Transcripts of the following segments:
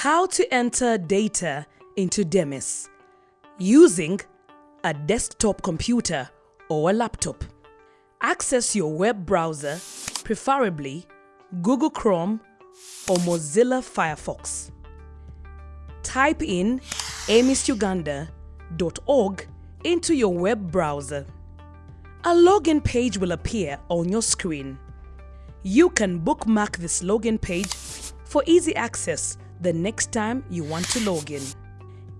How to enter data into Demis using a desktop computer or a laptop. Access your web browser, preferably Google Chrome or Mozilla Firefox. Type in amisuganda.org into your web browser. A login page will appear on your screen. You can bookmark this login page for easy access the next time you want to log in.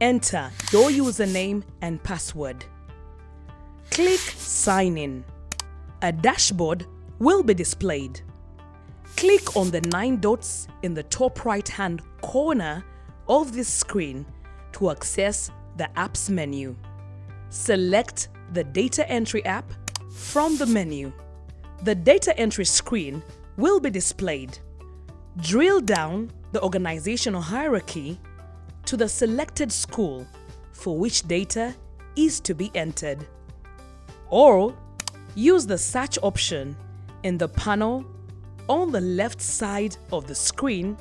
Enter your username and password. Click Sign In. A dashboard will be displayed. Click on the nine dots in the top right hand corner of this screen to access the Apps menu. Select the Data Entry app from the menu. The data entry screen will be displayed. Drill down the organizational hierarchy to the selected school for which data is to be entered. Or use the search option in the panel on the left side of the screen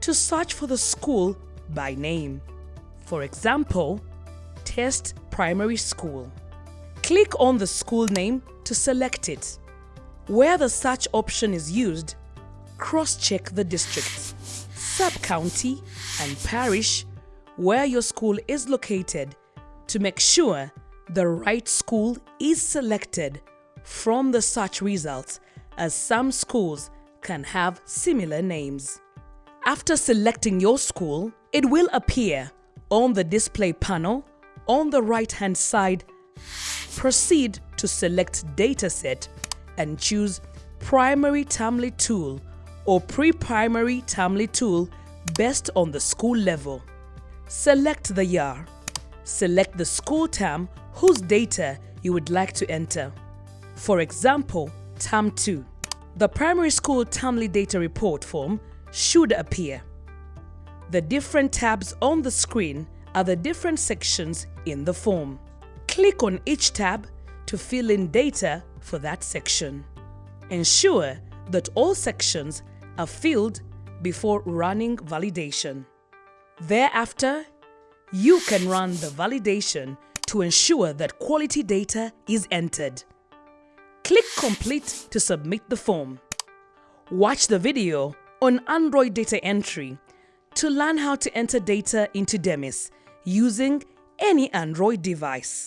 to search for the school by name. For example, Test Primary School. Click on the school name to select it. Where the search option is used, cross-check the district, sub-county and parish where your school is located to make sure the right school is selected from the search results as some schools can have similar names. After selecting your school, it will appear on the display panel on the right hand side. Proceed to select dataset and choose Primary Termly Tool or Pre-Primary Termly Tool based on the school level. Select the year. Select the school term whose data you would like to enter. For example, Term 2. The primary school Termly data report form should appear. The different tabs on the screen are the different sections in the form. Click on each tab to fill in data for that section. Ensure that all sections are field before running validation. Thereafter, you can run the validation to ensure that quality data is entered. Click Complete to submit the form. Watch the video on Android data entry to learn how to enter data into Demis using any Android device.